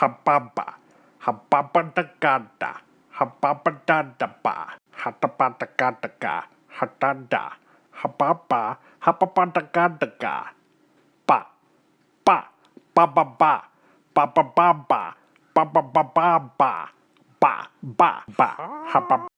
hababa, hababadagada, hababadadaba, hatabadagadaga, hatanda, hababa, hababadagadaga, ba, ba, ba ba ba, ba. Ba. Ba. Ba, ba ba ba ba ba, ba ba ba, hababa.